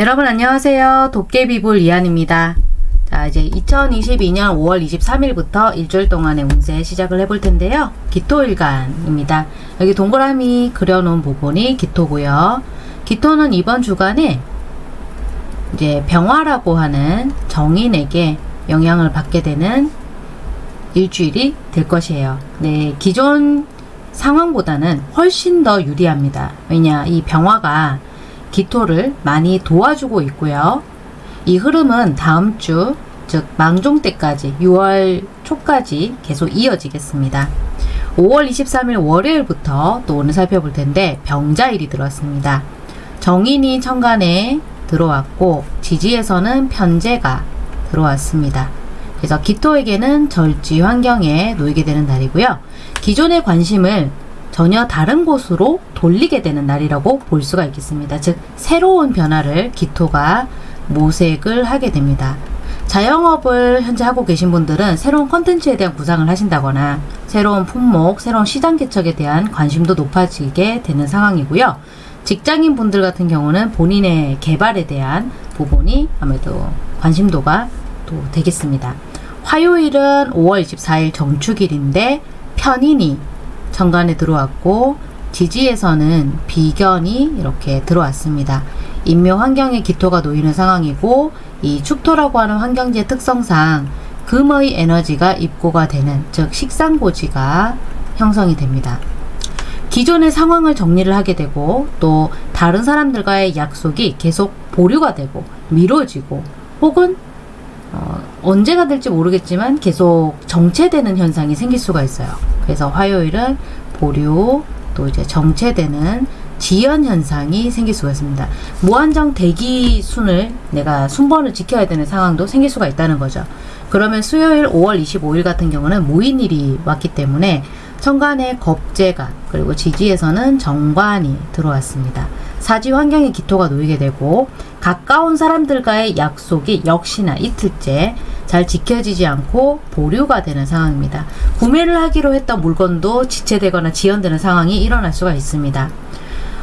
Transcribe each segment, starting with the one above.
여러분 안녕하세요. 도깨비불 이한입니다. 자 이제 2022년 5월 23일부터 일주일 동안의 운세 시작을 해볼 텐데요. 기토일간입니다. 여기 동그라미 그려놓은 부분이 기토고요. 기토는 이번 주간에 이제 병화라고 하는 정인에게 영향을 받게 되는 일주일이 될 것이에요. 네, 기존 상황보다는 훨씬 더 유리합니다. 왜냐, 이 병화가 기토를 많이 도와주고 있고요. 이 흐름은 다음 주, 즉 망종 때까지 6월 초까지 계속 이어지겠습니다. 5월 23일 월요일부터 또 오늘 살펴볼 텐데 병자일이 들어왔습니다. 정인이 천간에 들어왔고 지지에서는 편제가 들어왔습니다. 그래서 기토에게는 절지 환경에 놓이게 되는 날이고요. 기존의 관심을 전혀 다른 곳으로 돌리게 되는 날이라고 볼 수가 있겠습니다. 즉 새로운 변화를 기토가 모색을 하게 됩니다. 자영업을 현재 하고 계신 분들은 새로운 컨텐츠에 대한 구상을 하신다거나 새로운 품목, 새로운 시장 개척에 대한 관심도 높아지게 되는 상황이고요. 직장인 분들 같은 경우는 본인의 개발에 대한 부분이 아무래도 관심도가 또 되겠습니다. 화요일은 5월 24일 정축일인데 편인이 정관에 들어왔고 지지에서는 비견이 이렇게 들어왔습니다. 인묘 환경에 기토가 놓이는 상황이고 이 축토라고 하는 환경지의 특성상 금의 에너지가 입고가 되는 즉 식상고지가 형성이 됩니다. 기존의 상황을 정리를 하게 되고 또 다른 사람들과의 약속이 계속 보류가 되고 미뤄지고 혹은 어, 언제가 될지 모르겠지만 계속 정체되는 현상이 생길 수가 있어요. 그래서 화요일은 보류 또 이제 정체되는 지연 현상이 생길 수가 있습니다. 무한정 대기 순을 내가 순번을 지켜야 되는 상황도 생길 수가 있다는 거죠. 그러면 수요일 5월 25일 같은 경우는 무인일이 왔기 때문에 천간에 겁재가 그리고 지지에서는 정관이 들어왔습니다. 사지 환경에 기토가 놓이게 되고 가까운 사람들과의 약속이 역시나 이틀째 잘 지켜지지 않고 보류가 되는 상황입니다. 구매를 하기로 했던 물건도 지체되거나 지연되는 상황이 일어날 수가 있습니다.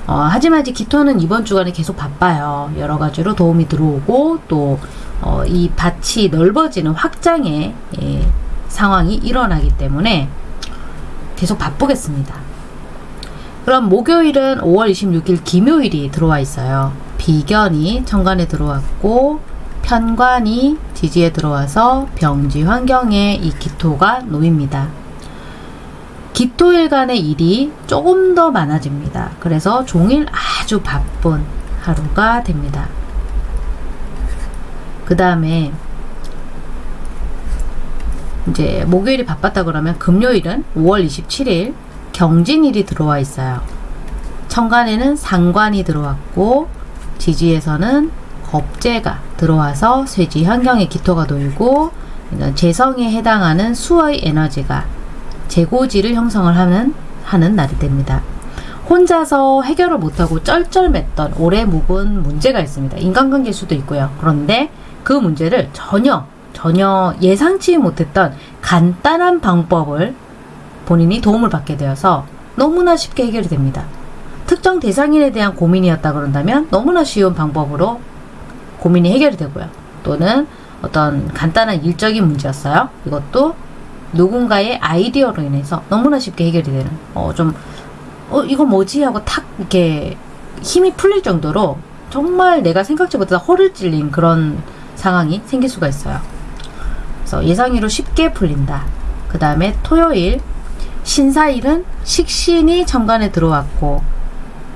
어, 하지만 이제 기토는 이번 주간에 계속 바빠요. 여러 가지로 도움이 들어오고 또이 어, 밭이 넓어지는 확장의 예, 상황이 일어나기 때문에 계속 바쁘겠습니다. 그럼 목요일은 5월 26일 김요일이 들어와 있어요. 비견이 천간에 들어왔고 편관이 지지에 들어와서 병지 환경에 이 기토가 놓입니다. 기토일간의 일이 조금 더 많아집니다. 그래서 종일 아주 바쁜 하루가 됩니다. 그 다음에 이제 목요일이 바빴다 그러면 금요일은 5월 27일 경진일이 들어와 있어요. 천간에는 상관이 들어왔고 지지에서는 겁재가 들어와서 쇠지 환경에 기토가 놓이고 재성에 해당하는 수의 에너지가 재고지를 형성을 하는 하는 날이 됩니다. 혼자서 해결을 못하고 쩔쩔맸던 오래 묵은 문제가 있습니다. 인간관계일 수도 있고요. 그런데 그 문제를 전혀 전혀 예상치 못했던 간단한 방법을 본인이 도움을 받게 되어서 너무나 쉽게 해결이 됩니다. 특정 대상인에 대한 고민이었다 그런다면 너무나 쉬운 방법으로 고민이 해결이 되고요. 또는 어떤 간단한 일적인 문제였어요. 이것도 누군가의 아이디어로 인해서 너무나 쉽게 해결이 되는 어 좀 어 이거 뭐지 하고 탁 이렇게 힘이 풀릴 정도로 정말 내가 생각지 못해서 허를 찔린 그런 상황이 생길 수가 있어요. 그래서 예상외로 쉽게 풀린다. 그 다음에 토요일 신사일은 식신이 천간에 들어왔고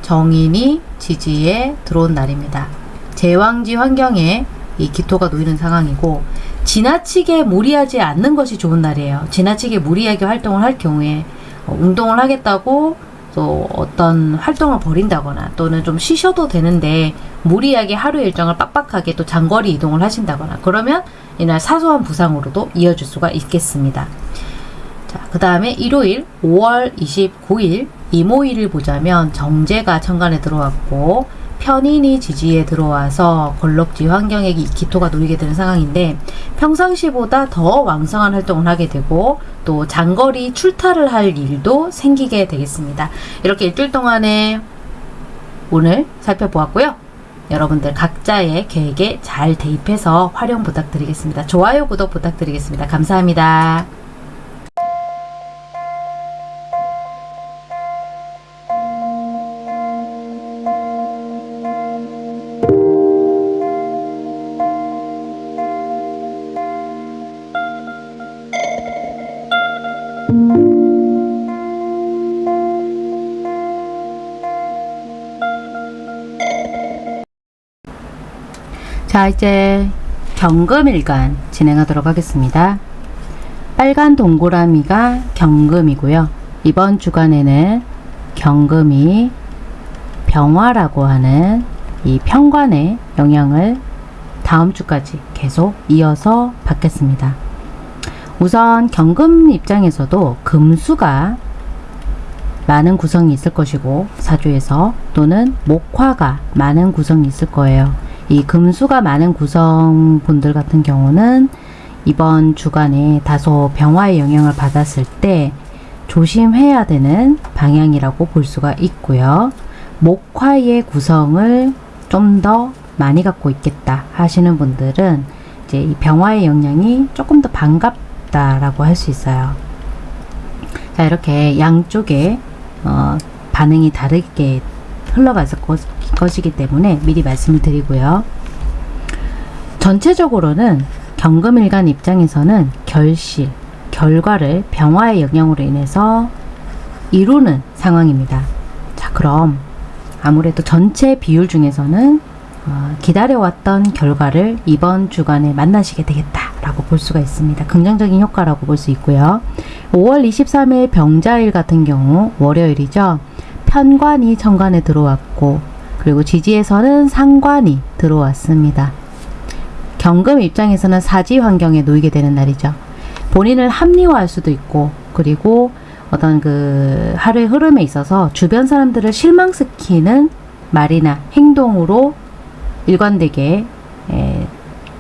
정인이 지지에 들어온 날입니다. 제왕지 환경에 이 기토가 놓이는 상황이고 지나치게 무리하지 않는 것이 좋은 날이에요. 지나치게 무리하게 활동을 할 경우에 어, 운동을 하겠다고 또 어떤 활동을 벌인다거나 또는 좀 쉬셔도 되는데 무리하게 하루 일정을 빡빡하게 또 장거리 이동을 하신다거나 그러면 이날 사소한 부상으로도 이어질 수가 있겠습니다. 자, 그 다음에 일요일 5월 29일 이모일을 보자면 정제가 천간에 들어왔고 편인이 지지에 들어와서 걸럭지 환경에 기토가 놓이게 되는 상황인데 평상시보다 더 왕성한 활동을 하게 되고 또 장거리 출타를 할 일도 생기게 되겠습니다. 이렇게 일주일 동안에 오늘 살펴보았고요. 여러분들 각자의 계획에 잘 대입해서 활용 부탁드리겠습니다. 좋아요, 구독 부탁드리겠습니다. 감사합니다. 자, 이제 경금일간 진행하도록 하겠습니다. 빨간 동그라미가 경금이고요. 이번 주간에는 경금이 병화라고 하는 이 평관의 영향을 다음 주까지 계속 이어서 받겠습니다. 우선 경금 입장에서도 금수가 많은 구성이 있을 것이고 사주에서 또는 목화가 많은 구성이 있을 거예요. 이 금수가 많은 구성분들 같은 경우는 이번 주간에 다소 병화의 영향을 받았을 때 조심해야 되는 방향이라고 볼 수가 있고요. 목화의 구성을 좀 더 많이 갖고 있겠다 하시는 분들은 이제 이 병화의 영향이 조금 더 반갑다라고 할 수 있어요. 자 이렇게 양쪽에 어, 반응이 다르게 흘러갔을 것, 것이기 때문에 미리 말씀을 드리고요. 전체적으로는 경금일간 입장에서는 결실, 결과를 병화의 영향으로 인해서 이루는 상황입니다. 자, 그럼 아무래도 전체 비율 중에서는 어, 기다려왔던 결과를 이번 주간에 만나시게 되겠다라고 볼 수가 있습니다. 긍정적인 효과라고 볼 수 있고요. 5월 23일 병자일 같은 경우 월요일이죠. 편관이 천간에 들어왔고 그리고 지지에서는 상관이 들어왔습니다. 경금 입장에서는 사지 환경에 놓이게 되는 날이죠. 본인을 합리화할 수도 있고 그리고 어떤 그 하루의 흐름에 있어서 주변 사람들을 실망시키는 말이나 행동으로 일관되게 에,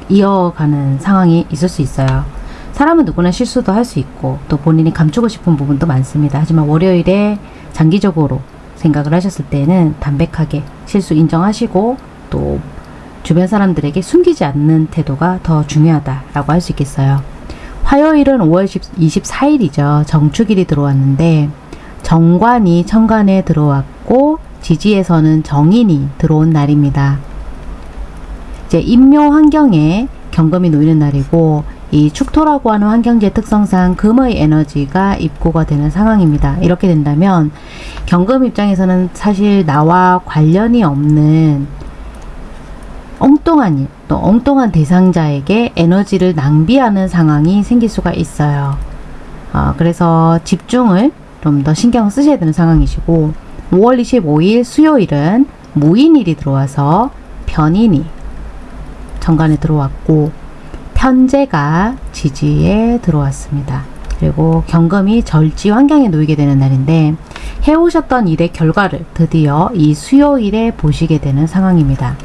이어가는 상황이 있을 수 있어요. 사람은 누구나 실수도 할 수 있고 또 본인이 감추고 싶은 부분도 많습니다. 하지만 월요일에 장기적으로 생각을 하셨을 때는 담백하게 실수 인정하시고 또 주변 사람들에게 숨기지 않는 태도가 더 중요하다라고 할 수 있겠어요. 화요일은 5월 24일이죠. 정축일이 들어왔는데 정관이 천간에 들어왔고 지지에서는 정인이 들어온 날입니다. 이제 인묘 환경에 경금이 놓이는 날이고 이 축토라고 하는 환경지의 특성상 금의 에너지가 입고가 되는 상황입니다. 이렇게 된다면 경금 입장에서는 사실 나와 관련이 없는 엉뚱한 일, 또 엉뚱한 대상자에게 에너지를 낭비하는 상황이 생길 수가 있어요. 어, 그래서 집중을 좀 더 신경 쓰셔야 되는 상황이시고 5월 25일 수요일은 무인일이 들어와서 변인이 정관에 들어왔고 편제가 지지에 들어왔습니다. 그리고 경금이 절지 환경에 놓이게 되는 날인데 해오셨던 일의 결과를 드디어 이 수요일에 보시게 되는 상황입니다.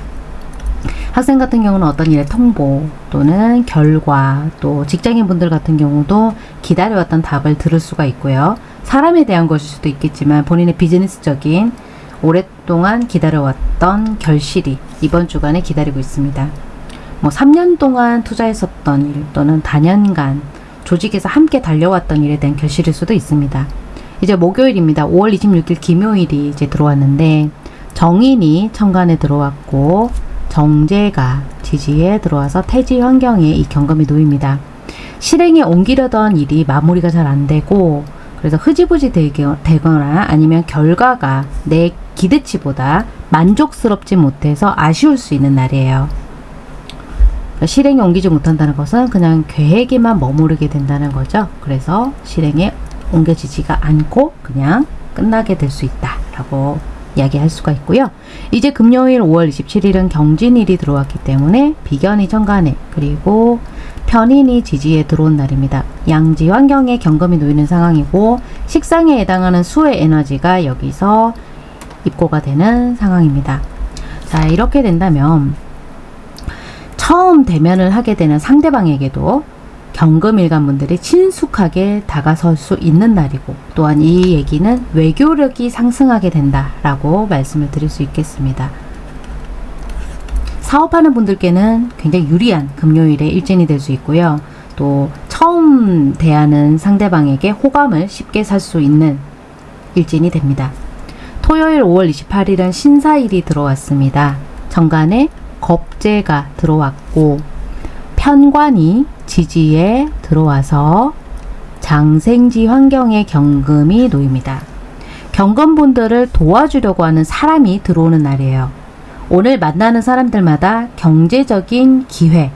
학생 같은 경우는 어떤 일의 통보 또는 결과 또 직장인분들 같은 경우도 기다려왔던 답을 들을 수가 있고요. 사람에 대한 것일 수도 있겠지만 본인의 비즈니스적인 오랫동안 기다려왔던 결실이 이번 주간에 기다리고 있습니다. 뭐 3년 동안 투자했었던 일 또는 다년간 조직에서 함께 달려왔던 일에 대한 결실일 수도 있습니다. 이제 목요일입니다. 5월 26일 김요일이 이제 들어왔는데 정인이 천간에 들어왔고 정제가 지지에 들어와서 태지 환경에 이 경금이 놓입니다. 실행에 옮기려던 일이 마무리가 잘 안 되고 그래서 흐지부지 되거나 아니면 결과가 내 기대치보다 만족스럽지 못해서 아쉬울 수 있는 날이에요. 그러니까 실행에 옮기지 못한다는 것은 그냥 계획에만 머무르게 된다는 거죠. 그래서 실행에 옮겨지지가 않고 그냥 끝나게 될 수 있다라고 이야기할 수가 있고요. 이제 금요일 5월 27일은 경진일이 들어왔기 때문에 비견이 천간에 그리고 편인이 지지에 들어온 날입니다. 양지 환경에 경금이 놓이는 상황이고 식상에 해당하는 수의 에너지가 여기서 입고가 되는 상황입니다. 자 이렇게 된다면 처음 대면을 하게 되는 상대방에게도 경금일간분들이 친숙하게 다가설 수 있는 날이고 또한 이 얘기는 외교력이 상승하게 된다라고 말씀을 드릴 수 있겠습니다. 사업하는 분들께는 굉장히 유리한 금요일의 일진이 될 수 있고요. 또 처음 대하는 상대방에게 호감을 쉽게 살 수 있는 일진이 됩니다. 토요일 5월 28일은 신사일이 들어왔습니다. 정간에 겁재가 들어왔고 편관이 지지에 들어와서 장생지 환경에 경금이 놓입니다. 경금분들을 도와주려고 하는 사람이 들어오는 날이에요. 오늘 만나는 사람들마다 경제적인 기회,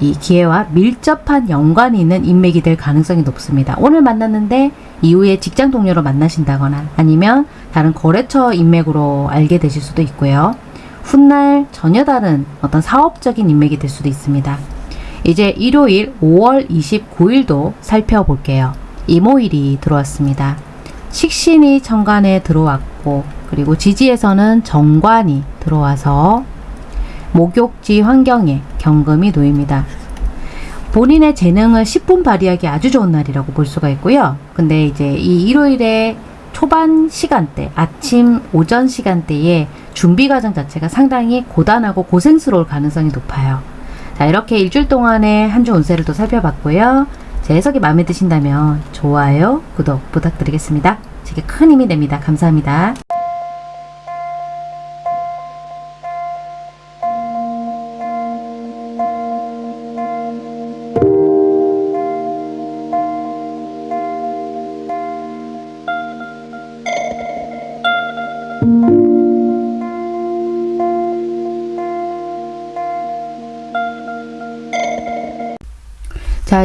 이 기회와 밀접한 연관이 있는 인맥이 될 가능성이 높습니다. 오늘 만났는데 이후에 직장 동료로 만나신다거나 아니면 다른 거래처 인맥으로 알게 되실 수도 있고요. 훗날 전혀 다른 어떤 사업적인 인맥이 될 수도 있습니다. 이제 일요일 5월 29일도 살펴볼게요. 이모일이 들어왔습니다. 식신이 천간에 들어왔고 그리고 지지에서는 정관이 들어와서 목욕지 환경에 경금이 놓입니다. 본인의 재능을 10분 발휘하기 아주 좋은 날이라고 볼 수가 있고요. 근데 이제 이 일요일에 초반 시간대, 아침, 오전 시간대에 준비 과정 자체가 상당히 고단하고 고생스러울 가능성이 높아요. 자, 이렇게 일주일 동안의 한 주 운세를 또 살펴봤고요. 제 해석이 마음에 드신다면 좋아요, 구독 부탁드리겠습니다. 제게 큰 힘이 됩니다. 감사합니다.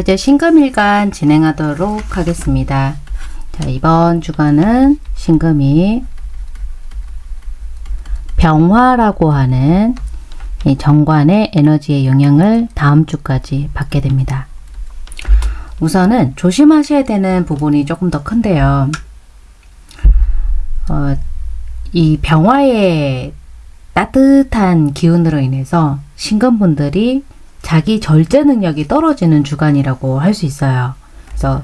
이제 신금일간 진행하도록 하겠습니다. 자, 이번 주간은 신금이 병화라고 하는 이 정관의 에너지의 영향을 다음 주까지 받게 됩니다. 우선은 조심하셔야 되는 부분이 조금 더 큰데요. 어, 이 병화의 따뜻한 기운으로 인해서 신금분들이 자기 절제 능력이 떨어지는 주간이라고 할 수 있어요. 그래서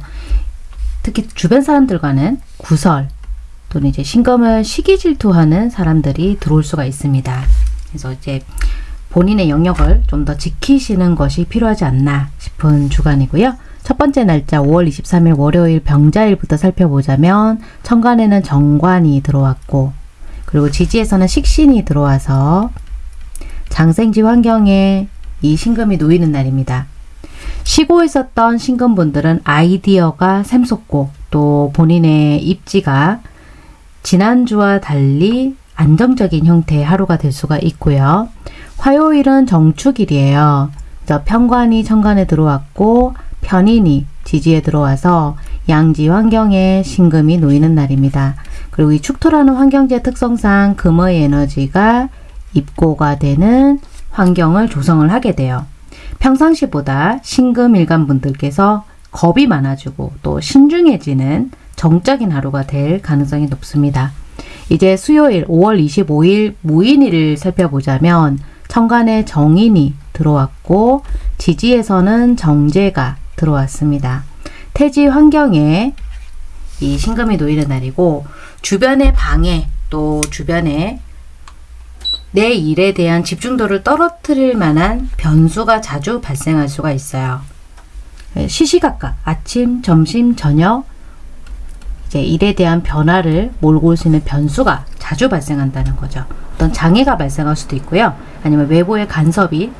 특히 주변 사람들과는 구설 또는 이제 신금을 시기 질투하는 사람들이 들어올 수가 있습니다. 그래서 이제 본인의 영역을 좀 더 지키시는 것이 필요하지 않나 싶은 주간이고요. 첫 번째 날짜 5월 23일 월요일 병자일부터 살펴보자면 천간에는 정관이 들어왔고 그리고 지지에서는 식신이 들어와서 장생지 환경에 이 신금이 놓이는 날입니다. 쉬고 있었던 신금분들은 아이디어가 샘솟고 또 본인의 입지가 지난주와 달리 안정적인 형태의 하루가 될 수가 있고요. 화요일은 정축일이에요. 편관이 천간에 들어왔고 편인이 지지에 들어와서 양지 환경에 신금이 놓이는 날입니다. 그리고 이 축토라는 환경지의 특성상 금의 에너지가 입고가 되는 환경을 조성을 하게 돼요. 평상시보다 신금일간 분들께서 겁이 많아지고 또 신중해지는 정적인 하루가 될 가능성이 높습니다. 이제 수요일 5월 25일 무인일을 살펴보자면 천간에 정인이 들어왔고 지지에서는 정제가 들어왔습니다. 태지 환경에 이 신금이 놓이는 날이고 주변의 방해 또 주변에 내 일에 대한 집중도를 떨어뜨릴 만한 변수가 자주 발생할 수가 있어요. 시시각각 아침, 점심, 저녁 이제 일에 대한 변화를 몰고 올 수 있는 변수가 자주 발생한다는 거죠. 어떤 장애가 발생할 수도 있고요. 아니면 외부의 간섭이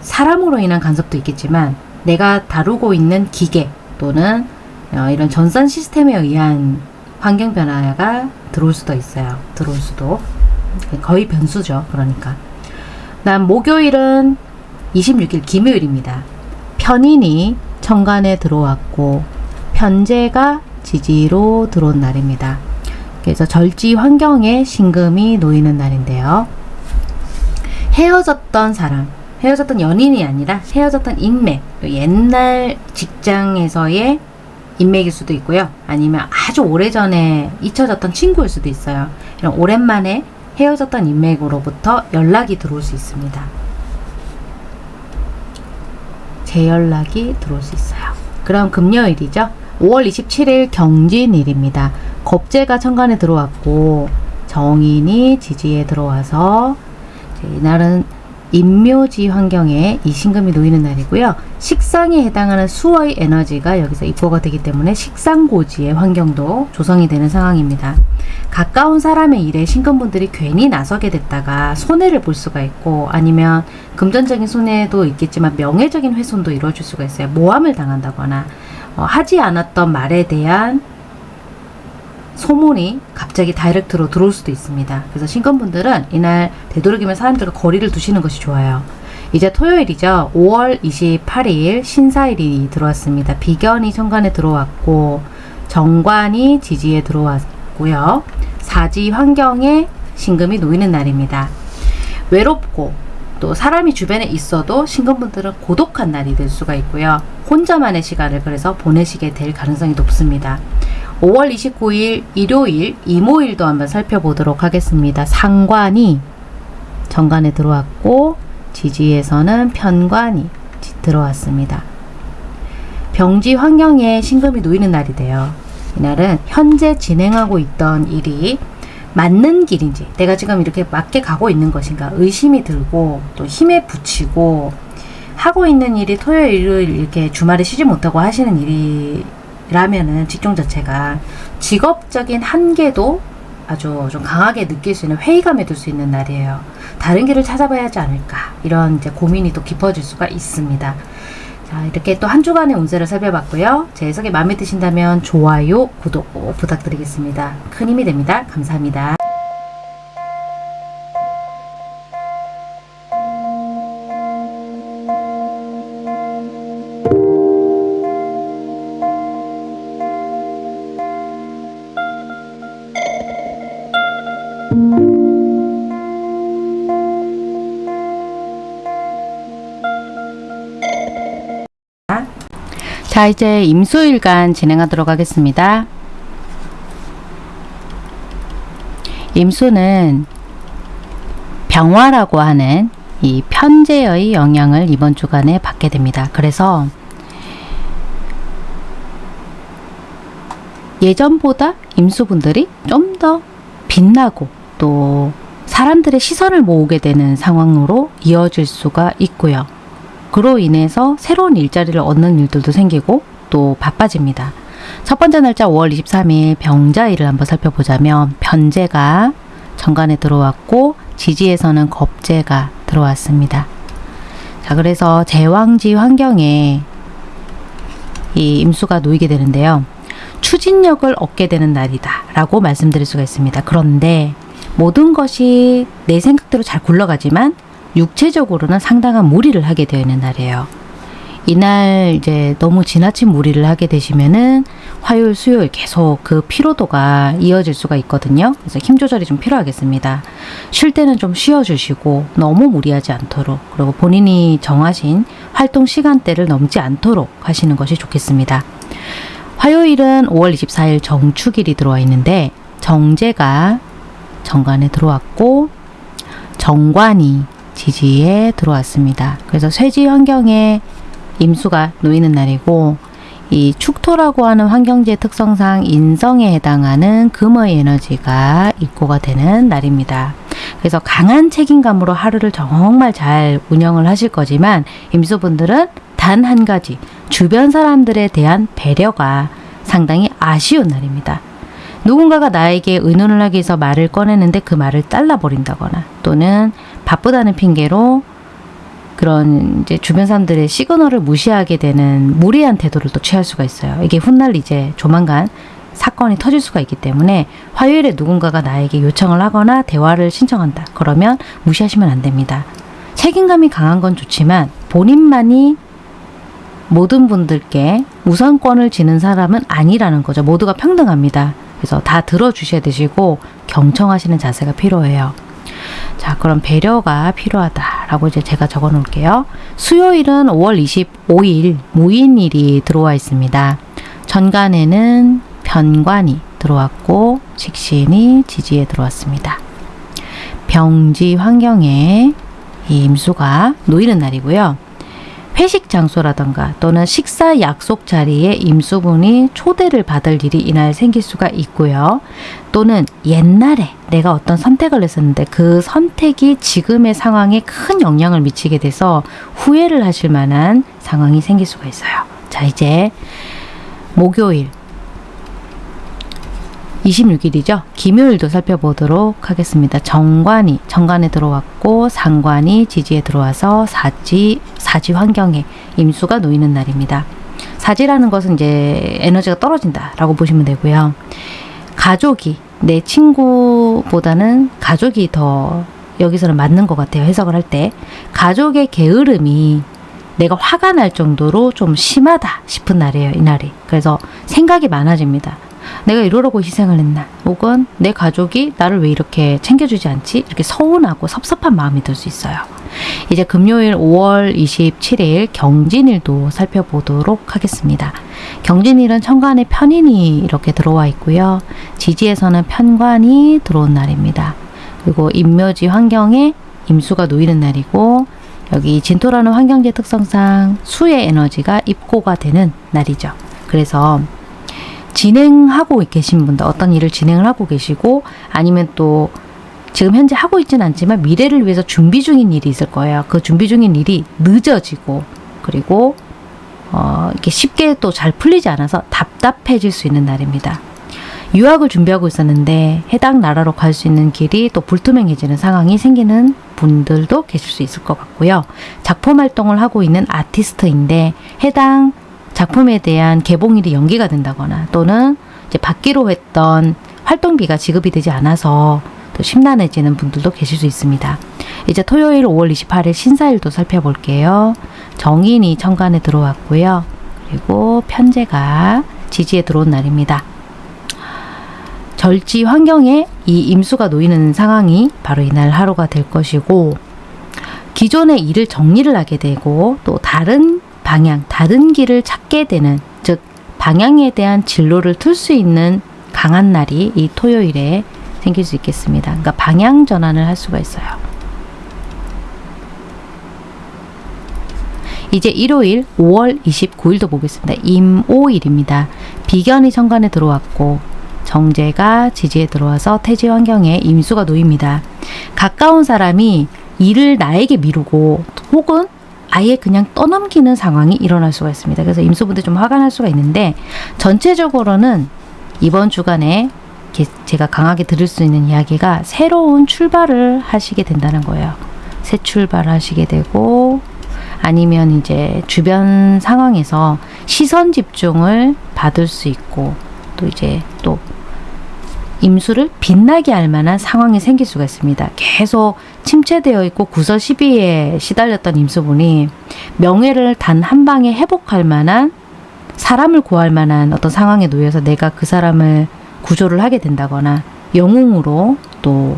사람으로 인한 간섭도 있겠지만 내가 다루고 있는 기계 또는 어, 이런 전산 시스템에 의한 환경 변화가 들어올 수도 있어요. 들어올 수도. 거의 변수죠. 그러니까. 난 목요일은 26일 김요일입니다. 편인이 천간에 들어왔고 편제가 지지로 들어온 날입니다. 그래서 절지 환경에 신금이 놓이는 날인데요. 헤어졌던 사람, 헤어졌던 연인이 아니라 헤어졌던 인맥, 옛날 직장에서의 인맥일 수도 있고요. 아니면 아주 오래전에 잊혀졌던 친구일 수도 있어요. 이런 오랜만에 헤어졌던 인맥으로부터 연락이 들어올 수 있습니다. 재연락이 들어올 수 있어요. 그럼 금요일이죠. 5월 27일 경진일입니다. 겁재가 천간에 들어왔고 정인이 지지에 들어와서 이날은 임묘지 환경에 이 신금이 놓이는 날이고요. 식상에 해당하는 수의 에너지가 여기서 입고가 되기 때문에 식상고지의 환경도 조성이 되는 상황입니다. 가까운 사람의 일에 신금분들이 괜히 나서게 됐다가 손해를 볼 수가 있고 아니면 금전적인 손해도 있겠지만 명예적인 훼손도 이루어질 수가 있어요. 모함을 당한다거나 어, 하지 않았던 말에 대한 소문이 갑자기 다이렉트로 들어올 수도 있습니다. 그래서 신건분들은 이날 되도록이면 사람들과 거리를 두시는 것이 좋아요. 이제 토요일이죠. 5월 28일 신사일이 들어왔습니다. 비견이 천간에 들어왔고 정관이 지지에 들어왔고요. 사지 환경에 신금이 놓이는 날입니다. 외롭고 또 사람이 주변에 있어도 신금분들은 고독한 날이 될 수가 있고요. 혼자만의 시간을 그래서 보내시게 될 가능성이 높습니다. 5월 29일 일요일 이모일도 한번 살펴보도록 하겠습니다. 상관이 정관에 들어왔고 지지에서는 편관이 들어왔습니다. 병지 환경에 신금이 놓이는 날이 돼요. 이날은 현재 진행하고 있던 일이 맞는 길인지 내가 지금 이렇게 맞게 가고 있는 것인가 의심이 들고 또 힘에 부치고 하고 있는 일이 토요일 일요일 이렇게 주말에 쉬지 못하고 하시는 일이 라면은 직종 자체가 직업적인 한계도 아주 좀 강하게 느낄 수 있는 회의감에 들 수 있는 날이에요. 다른 길을 찾아봐야 하지 않을까 이런 이제 고민이 또 깊어질 수가 있습니다. 자 이렇게 또 한 주간의 운세를 살펴봤고요. 제 해석이 마음에 드신다면 좋아요, 구독 꼭 부탁드리겠습니다. 큰 힘이 됩니다. 감사합니다. 자 이제 임수일간 진행하도록 하겠습니다. 임수는 병화라고 하는 이 편제의 영향을 이번 주간에 받게 됩니다. 그래서 예전보다 임수분들이 좀 더 빛나고 또 사람들의 시선을 모으게 되는 상황으로 이어질 수가 있고요. 그로 인해서 새로운 일자리를 얻는 일들도 생기고 또 바빠집니다. 첫 번째 날짜 5월 23일 병자일을 한번 살펴보자면 변제가 정관에 들어왔고 지지에서는 겁재가 들어왔습니다. 자 그래서 제왕지 환경에 이 임수가 놓이게 되는데요. 추진력을 얻게 되는 날이다 라고 말씀드릴 수가 있습니다. 그런데 모든 것이 내 생각대로 잘 굴러가지만 육체적으로는 상당한 무리를 하게 되어 있는 날이에요. 이날 이제 너무 지나친 무리를 하게 되시면은 화요일, 수요일 계속 그 피로도가 이어질 수가 있거든요. 그래서 힘 조절이 좀 필요하겠습니다. 쉴 때는 좀 쉬어 주시고 너무 무리하지 않도록 그리고 본인이 정하신 활동 시간대를 넘지 않도록 하시는 것이 좋겠습니다. 화요일은 5월 24일 정축일이 들어와 있는데 정제가 정관에 들어왔고 정관이 지지에 들어왔습니다. 그래서 쇠지 환경에 임수가 놓이는 날이고 이 축토라고 하는 환경지의 특성상 인성에 해당하는 금의 에너지가 입고가 되는 날입니다. 그래서 강한 책임감으로 하루를 정말 잘 운영을 하실 거지만 임수분들은 단 한 가지 주변 사람들에 대한 배려가 상당히 아쉬운 날입니다. 누군가가 나에게 의논을 하기 위해서 말을 꺼내는데 그 말을 잘라버린다거나 또는 바쁘다는 핑계로 그런 이제 주변 사람들의 시그널을 무시하게 되는 무리한 태도를 또 취할 수가 있어요. 이게 훗날 이제 조만간 사건이 터질 수가 있기 때문에 화요일에 누군가가 나에게 요청을 하거나 대화를 신청한다. 그러면 무시하시면 안 됩니다. 책임감이 강한 건 좋지만 본인만이 모든 분들께 우선권을 지는 사람은 아니라는 거죠. 모두가 평등합니다. 그래서 다 들어주셔야 되시고 경청하시는 자세가 필요해요. 자, 그럼 배려가 필요하다라고 이제 제가 적어 놓을게요. 수요일은 5월 25일 무인일이 들어와 있습니다. 전간에는 변관이 들어왔고 식신이 지지에 들어왔습니다. 병지 환경에 이 임수가 놓이는 날이고요. 회식 장소라던가 또는 식사 약속 자리에 임수분이 초대를 받을 일이 이날 생길 수가 있고요. 또는 옛날에 내가 어떤 선택을 했었는데 그 선택이 지금의 상황에 큰 영향을 미치게 돼서 후회를 하실 만한 상황이 생길 수가 있어요. 자, 이제 목요일 26일이죠. 김요일도 살펴보도록 하겠습니다. 정관이 정관에 들어왔고 상관이 지지에 들어와서 사지 사지 환경에 임수가 놓이는 날입니다. 사지라는 것은 이제 에너지가 떨어진다라고 보시면 되고요. 가족이 내 친구보다는 가족이 더 여기서는 맞는 것 같아요. 해석을 할 때 가족의 게으름이 내가 화가 날 정도로 좀 심하다 싶은 날이에요. 이 날이. 그래서 생각이 많아집니다. 내가 이러려고 희생을 했나? 혹은 내 가족이 나를 왜 이렇게 챙겨주지 않지? 이렇게 서운하고 섭섭한 마음이 들 수 있어요. 이제 금요일 5월 27일 경진일도 살펴보도록 하겠습니다. 경진일은 천간에 편인이 이렇게 들어와 있고요. 지지에서는 편관이 들어온 날입니다. 그리고 임묘지 환경에 임수가 놓이는 날이고 여기 진토라는 환경제 특성상 수의 에너지가 입고가 되는 날이죠. 그래서 진행하고 계신 분들 어떤 일을 진행을 하고 계시고 아니면 또 지금 현재 하고 있지는 않지만 미래를 위해서 준비 중인 일이 있을 거예요. 그 준비 중인 일이 늦어지고 그리고 어, 이렇게 쉽게 또 잘 풀리지 않아서 답답해질 수 있는 날입니다. 유학을 준비하고 있었는데 해당 나라로 갈 수 있는 길이 또 불투명해지는 상황이 생기는 분들도 계실 수 있을 것 같고요. 작품 활동을 하고 있는 아티스트인데 해당 작품에 대한 개봉일이 연기가 된다거나 또는 이제 받기로 했던 활동비가 지급이 되지 않아서 또 심란해지는 분들도 계실 수 있습니다. 이제 토요일 5월 28일 신사일도 살펴볼게요. 정인이 천간에 들어왔고요. 그리고 편제가 지지에 들어온 날입니다. 절지 환경에 이 임수가 놓이는 상황이 바로 이날 하루가 될 것이고 기존의 일을 정리를 하게 되고 또 다른 방향, 다른 길을 찾게 되는 즉 방향에 대한 진로를 틀 수 있는 강한 날이 이 토요일에 생길 수 있겠습니다. 그러니까 방향 전환을 할 수가 있어요. 이제 일요일 5월 29일도 보겠습니다. 임오일입니다. 비견이 천간에 들어왔고 정제가 지지에 들어와서 태지 환경에 임수가 놓입니다. 가까운 사람이 일을 나에게 미루고 혹은 아예 그냥 떠넘기는 상황이 일어날 수가 있습니다. 그래서 임수분들 좀 화가 날 수가 있는데 전체적으로는 이번 주간에 제가 강하게 들을 수 있는 이야기가 새로운 출발을 하시게 된다는 거예요. 새 출발을 하시게 되고 아니면 이제 주변 상황에서 시선 집중을 받을 수 있고 또 이제 또 임수를 빛나게 할 만한 상황이 생길 수가 있습니다. 계속 침체되어 있고 구설 시비에 시달렸던 임수분이 명예를 단 한 방에 회복할 만한 사람을 구할 만한 어떤 상황에 놓여서 내가 그 사람을 구조를 하게 된다거나 영웅으로 또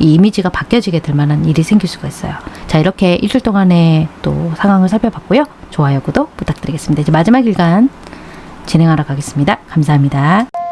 이 이미지가 바뀌어지게 될 만한 일이 생길 수가 있어요. 자 이렇게 일주일 동안의 또 상황을 살펴봤고요. 좋아요, 구독 부탁드리겠습니다. 이제 마지막 일간 진행하러 가겠습니다. 감사합니다.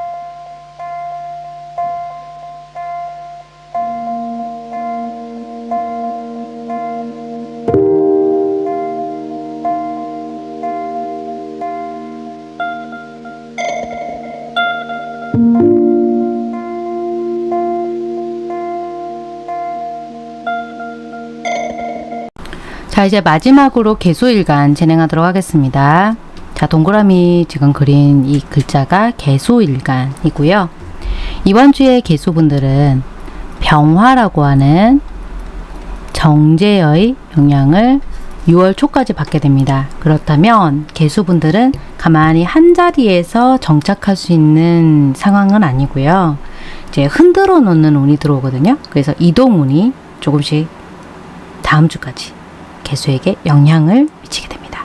이제 마지막으로 개수일간 진행하도록 하겠습니다. 자 동그라미 지금 그린 이 글자가 개수일간이고요. 이번 주에 개수분들은 병화라고 하는 정제의 영향을 6월 초까지 받게 됩니다. 그렇다면 개수분들은 가만히 한 자리에서 정착할 수 있는 상황은 아니고요. 이제 흔들어 놓는 운이 들어오거든요. 그래서 이동 운이 조금씩 다음 주까지 개수에게 영향을 미치게 됩니다.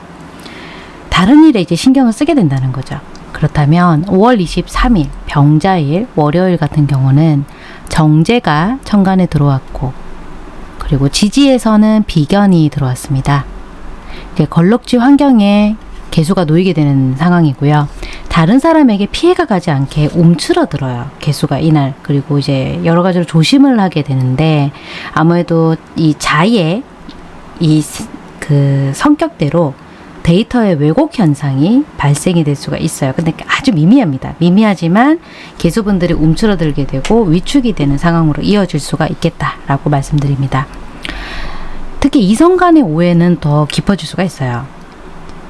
다른 일에 이제 신경을 쓰게 된다는 거죠. 그렇다면 5월 23일 병자일 월요일 같은 경우는 정제가 천간에 들어왔고 그리고 지지에서는 비견이 들어왔습니다. 이제 걸럭지 환경에 개수가 놓이게 되는 상황이고요. 다른 사람에게 피해가 가지 않게 움츠러들어요. 개수가 이날. 그리고 이제 여러 가지로 조심을 하게 되는데 아무래도 이 자의 이 그 성격대로 데이터의 왜곡 현상이 발생이 될 수가 있어요. 근데 아주 미미합니다. 미미하지만 개수분들이 움츠러들게 되고 위축이 되는 상황으로 이어질 수가 있겠다라고 말씀드립니다. 특히 이성 간의 오해는 더 깊어질 수가 있어요.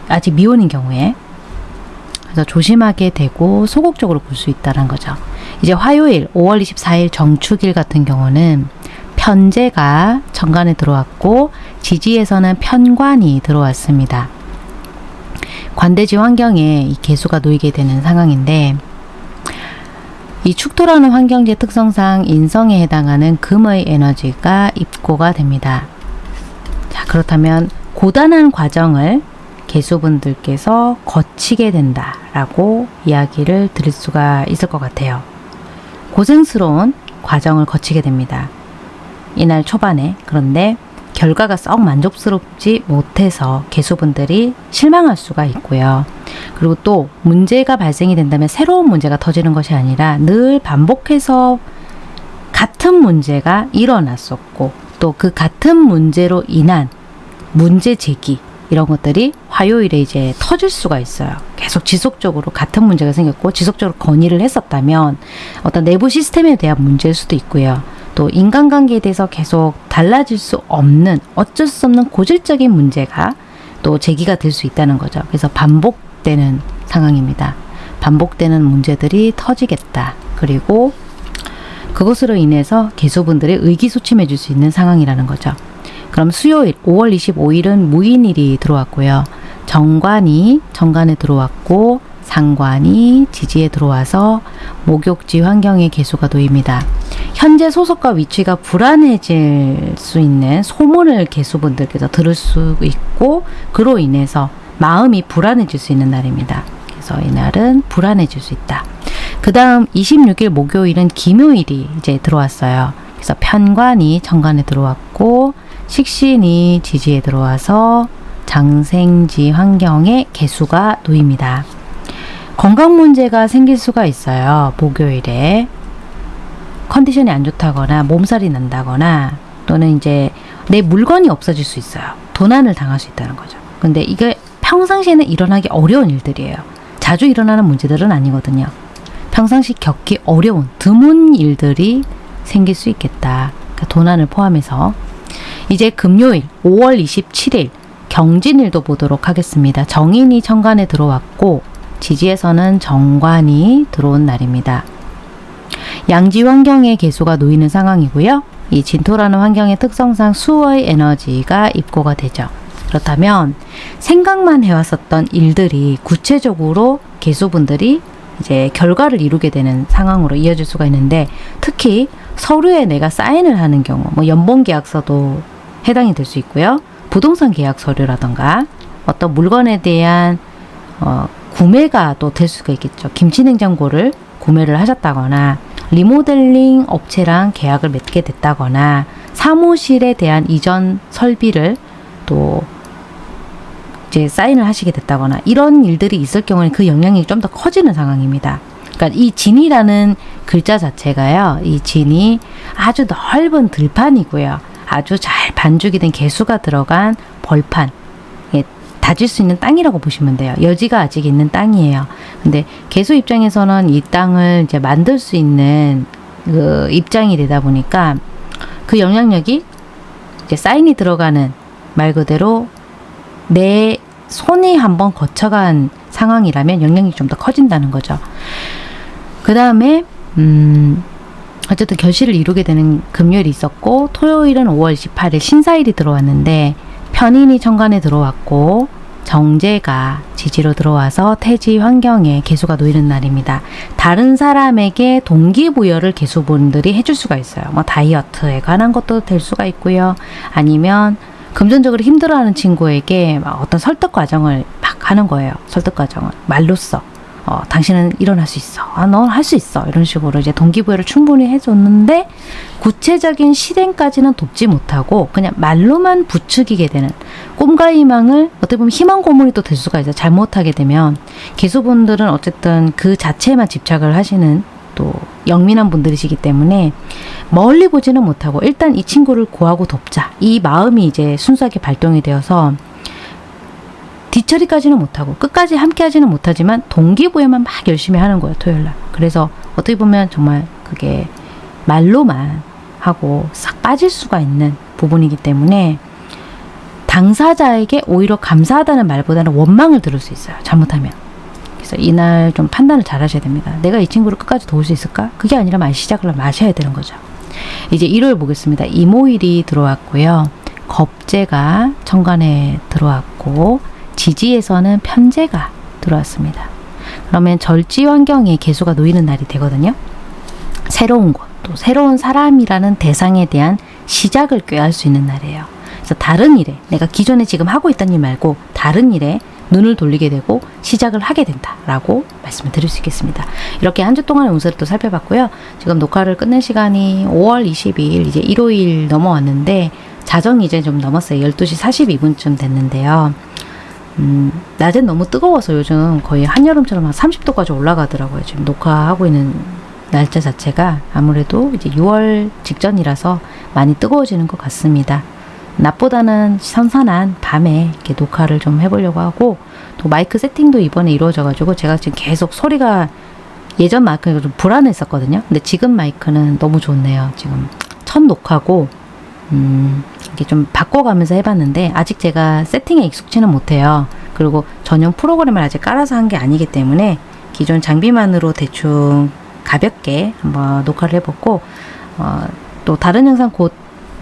아직 미혼인 경우에. 그래서 조심하게 되고 소극적으로 볼 수 있다는 거죠. 이제 화요일 5월 24일 정축일 같은 경우는 편제가 정관에 들어왔고 지지에서는 편관이 들어왔습니다. 관대지 환경에 이 개수가 놓이게 되는 상황인데 이 축토라는 환경지 특성상 인성에 해당하는 금의 에너지가 입고가 됩니다. 자, 그렇다면 고단한 과정을 개수분들께서 거치게 된다라고 이야기를 드릴 수가 있을 것 같아요. 고생스러운 과정을 거치게 됩니다. 이날 초반에 그런데 결과가 썩 만족스럽지 못해서 개수분들이 실망할 수가 있고요. 그리고 또 문제가 발생이 된다면 새로운 문제가 터지는 것이 아니라 늘 반복해서 같은 문제가 일어났었고 또 그 같은 문제로 인한 문제 제기 이런 것들이 화요일에 이제 터질 수가 있어요. 계속 지속적으로 같은 문제가 생겼고 지속적으로 건의를 했었다면 어떤 내부 시스템에 대한 문제일 수도 있고요. 또 인간관계에 대해서 계속 달라질 수 없는 어쩔 수 없는 고질적인 문제가 또 제기가 될 수 있다는 거죠. 그래서 반복되는 상황입니다. 반복되는 문제들이 터지겠다. 그리고 그것으로 인해서 개수분들이 의기소침해 줄수 있는 상황이라는 거죠. 그럼 수요일 5월 25일은 무인일이 들어왔고요. 정관이 정관에 들어왔고 상관이 지지에 들어와서 목욕지 환경의 개수가 놓입니다. 현재 소속과 위치가 불안해질 수 있는 소문을 개수분들께서 들을 수 있고 그로 인해서 마음이 불안해질 수 있는 날입니다. 그래서 이날은 불안해질 수 있다. 그 다음 26일 목요일은 김요일이 이제 들어왔어요. 그래서 편관이 정관에 들어왔고 식신이 지지에 들어와서 장생지 환경에 개수가 놓입니다. 건강 문제가 생길 수가 있어요. 목요일에 컨디션이 안 좋다거나 몸살이 난다거나 또는 이제 내 물건이 없어질 수 있어요. 도난을 당할 수 있다는 거죠. 근데 이게 평상시에는 일어나기 어려운 일들이에요. 자주 일어나는 문제들은 아니거든요. 평상시 겪기 어려운 드문 일들이 생길 수 있겠다. 그러니까 도난을 포함해서 이제 금요일 5월 27일 경진일도 보도록 하겠습니다. 정인이 천간에 들어왔고 지지에서는 정관이 들어온 날입니다. 양지 환경의 개수가 놓이는 상황이고요. 이 진토라는 환경의 특성상 수의 에너지가 입고가 되죠. 그렇다면 생각만 해왔었던 일들이 구체적으로 개수분들이 이제 결과를 이루게 되는 상황으로 이어질 수가 있는데 특히 서류에 내가 사인을 하는 경우 뭐 연봉 계약서도 해당이 될 수 있고요. 부동산 계약 서류라던가 어떤 물건에 대한 어, 구매가 또 될 수가 있겠죠. 김치냉장고를 구매를 하셨다거나 리모델링 업체랑 계약을 맺게 됐다거나 사무실에 대한 이전 설비를 또 이제 사인을 하시게 됐다거나 이런 일들이 있을 경우에는 그 영향이 좀 더 커지는 상황입니다. 그러니까 이 진이라는 글자 자체가요. 이 진이 아주 넓은 들판이고요. 아주 잘 반죽이 된 개수가 들어간 벌판. 예, 다질 수 있는 땅이라고 보시면 돼요. 여지가 아직 있는 땅이에요. 근데 개수 입장에서는 이 땅을 이제 만들 수 있는 그 입장이 되다 보니까 그 영향력이 이제 사인이 들어가는 말 그대로 내 손이 한번 거쳐간 상황이라면 영향이 좀 더 커진다는 거죠. 그 다음에 음, 어쨌든 결실을 이루게 되는 금요일이 있었고 토요일은 5월 18일 신사일이 들어왔는데 편인이 천간에 들어왔고 정제가 지지로 들어와서 태지 환경에 개수가 놓이는 날입니다. 다른 사람에게 동기부여를 개수분들이 해줄 수가 있어요. 뭐 다이어트에 관한 것도 될 수가 있고요. 아니면 금전적으로 힘들어하는 친구에게 어떤 설득 과정을 막 하는 거예요. 설득 과정을 말로써 어, 당신은 일어날 수 있어. 아, 넌 할 수 있어. 이런 식으로 이제 동기부여를 충분히 해줬는데 구체적인 실행까지는 돕지 못하고 그냥 말로만 부추기게 되는 꿈과 희망을 어떻게 보면 희망 고문이 또 될 수가 있어요. 잘못하게 되면 개수분들은 어쨌든 그 자체에만 집착을 하시는 또 영민한 분들이시기 때문에 멀리 보지는 못하고 일단 이 친구를 구하고 돕자. 이 마음이 이제 순수하게 발동이 되어서 뒤처리까지는 못하고 끝까지 함께 하지는 못하지만 동기부여만 막 열심히 하는 거예요. 토요일 날. 그래서 어떻게 보면 정말 그게 말로만 하고 싹 빠질 수가 있는 부분이기 때문에 당사자에게 오히려 감사하다는 말보다는 원망을 들을 수 있어요. 잘못하면. 그래서 이날 좀 판단을 잘 하셔야 됩니다. 내가 이 친구를 끝까지 도울 수 있을까? 그게 아니라 말 시작을 마셔야 되는 거죠. 이제 일요일 보겠습니다. 이모일이 들어왔고요. 겁재가 천간에 들어왔고 지지에서는 편재가 들어왔습니다. 그러면 절지 환경에 개수가 놓이는 날이 되거든요. 새로운 곳, 또 새로운 사람이라는 대상에 대한 시작을 꾀할 수 있는 날이에요. 그래서 다른 일에 내가 기존에 지금 하고 있던 일 말고 다른 일에 눈을 돌리게 되고 시작을 하게 된다라고 말씀을 드릴 수 있겠습니다. 이렇게 한 주 동안의 운세를 또 살펴봤고요. 지금 녹화를 끝낸 시간이 5월 22일 이제 일요일 넘어왔는데 자정이 이제 좀 넘었어요. 12시 42분쯤 됐는데요. 음, 낮엔 너무 뜨거워서 요즘 거의 한여름처럼 한 30도까지 올라가더라고요. 지금 녹화하고 있는 날짜 자체가 아무래도 이제 6월 직전이라서 많이 뜨거워지는 것 같습니다. 낮보다는 선선한 밤에 이렇게 녹화를 좀 해보려고 하고 또 마이크 세팅도 이번에 이루어져가지고 제가 지금 계속 소리가 예전 마이크가 좀 불안했었거든요. 근데 지금 마이크는 너무 좋네요. 지금 첫 녹화고 음, 이게 좀 바꿔가면서 해봤는데 아직 제가 세팅에 익숙치는 못해요. 그리고 전용 프로그램을 아직 깔아서 한 게 아니기 때문에 기존 장비만으로 대충 가볍게 한번 녹화를 해봤고 어, 또 다른 영상 곧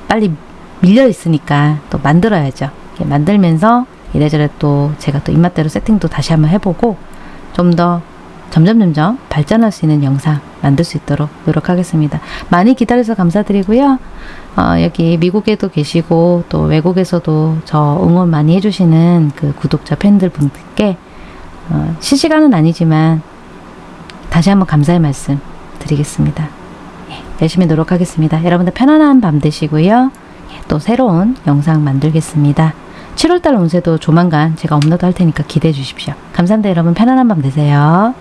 빨리 밀려 있으니까 또 만들어야죠. 이렇게 만들면서 이래저래 또 제가 또 입맛대로 세팅도 다시 한번 해보고 좀 더 점점 점점 발전할 수 있는 영상 만들 수 있도록 노력하겠습니다. 많이 기다려서 감사드리고요. 어, 여기 미국에도 계시고 또 외국에서도 저 응원 많이 해주시는 그 구독자 팬들 분들께 어, 실시간은 아니지만 다시 한번 감사의 말씀 드리겠습니다. 예, 열심히 노력하겠습니다. 여러분들 편안한 밤 되시고요. 예, 또 새로운 영상 만들겠습니다. 7월달 운세도 조만간 제가 업로드 할 테니까 기대해 주십시오. 감사합니다. 여러분 편안한 밤 되세요.